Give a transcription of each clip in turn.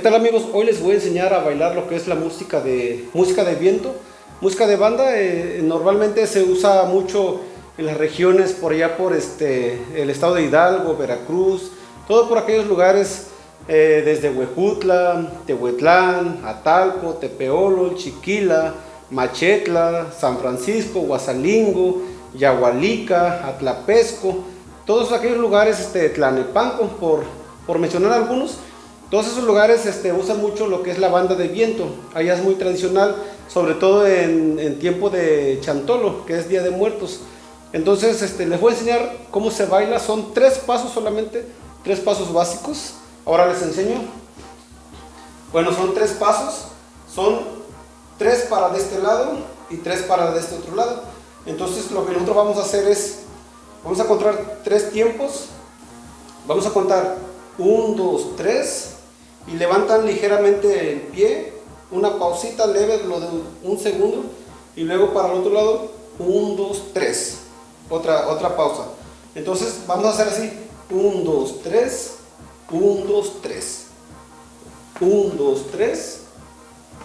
¿Qué tal amigos? Hoy les voy a enseñar a bailar lo que es la música de, música de viento. Música de banda eh, normalmente se usa mucho en las regiones por allá por este, el estado de Hidalgo, Veracruz, todo por aquellos lugares eh, desde Huejutla, Tehuetlán, Atalco, Tepeolo, Chiquila, Machetla, San Francisco, Guasalingo, Yahualica, Atlapesco, todos aquellos lugares, este, Tlanepanco, por, por mencionar algunos, todos esos lugares este, usan mucho lo que es la banda de viento. Allá es muy tradicional, sobre todo en, tiempo de Chantolo, que es Día de Muertos. Entonces este, les voy a enseñar cómo se baila. Son tres pasos solamente, tres pasos básicos. Ahora les enseño. Bueno, son tres pasos. Son tres para de este lado y tres para de este otro lado. Entonces lo que nosotros vamos a hacer es, vamos a contar tres tiempos. Vamos a contar 1, 2, 3 y levantan ligeramente el pie, una pausita leve, lo de un segundo, y luego para el otro lado, 1, 2, 3, otra, otra pausa. Entonces vamos a hacer así, 1, 2, 3, 1, 2, 3, 1, 2, 3,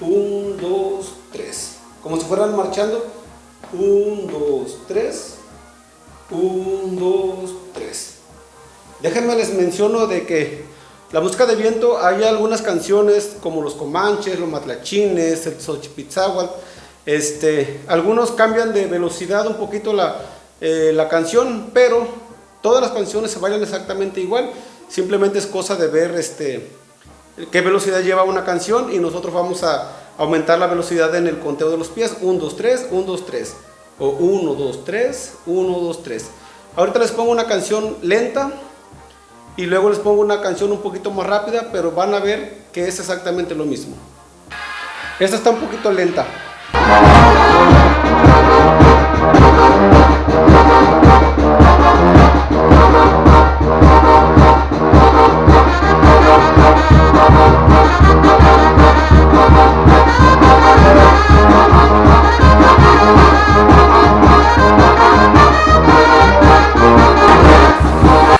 1, 2, 3, como si fueran marchando, 1, 2, 3, 1, 2, 3. Déjenme les menciono de que la música de viento, hay algunas canciones como los Comanches, los Matlachines, el Xochipitzahual, este, algunos cambian de velocidad un poquito la, eh, la canción, pero todas las canciones se bailan exactamente igual, simplemente es cosa de ver este, qué velocidad lleva una canción y nosotros vamos a aumentar la velocidad en el conteo de los pies, 1, 2, 3, 1, 2, 3, o 1, 2, 3, 1, 2, 3. Ahorita les pongo una canción lenta, y luego les pongo una canción un poquito más rápida, pero van a ver que es exactamente lo mismo. Esta está un poquito lenta.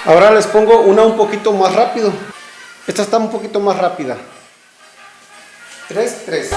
Ahora les pongo una un poquito más rápido. Esta está un poquito más rápida. 3, 3.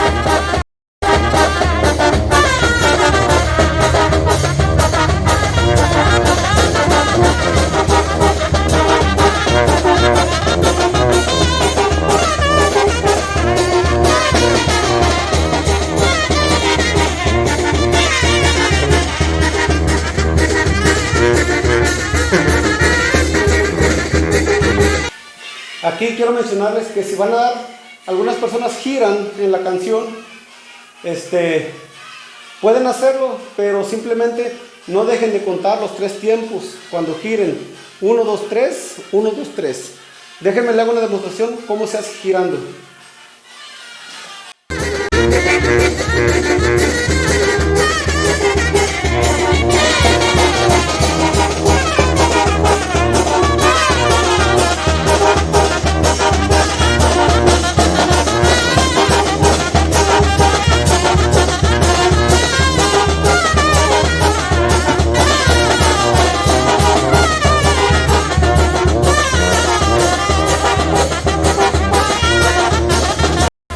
Aquí quiero mencionarles que si van a dar, algunas personas giran en la canción, este, pueden hacerlo, pero simplemente no dejen de contar los tres tiempos cuando giren. 1, 2, 3, 1, 2, 3. Déjenme le hago una demostración cómo se hace girando.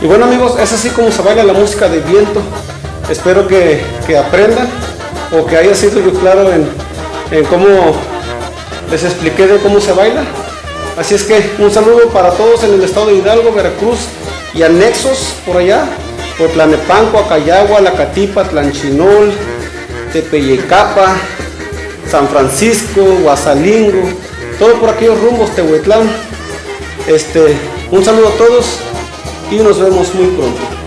Y bueno amigos, es así como se baila la música de viento. Espero que, aprendan o que haya sido yo claro en, en cómo les expliqué de cómo se baila. Así es que un saludo para todos en el estado de Hidalgo, Veracruz y anexos por allá, por Tlanepanco, Acayagua, Lacatipa, Tlanchinol, Tepeyecapa, San Francisco, Guasalingo, todo por aquellos rumbos, Tehuetlán. Este, un saludo a todos y nos vemos muy pronto.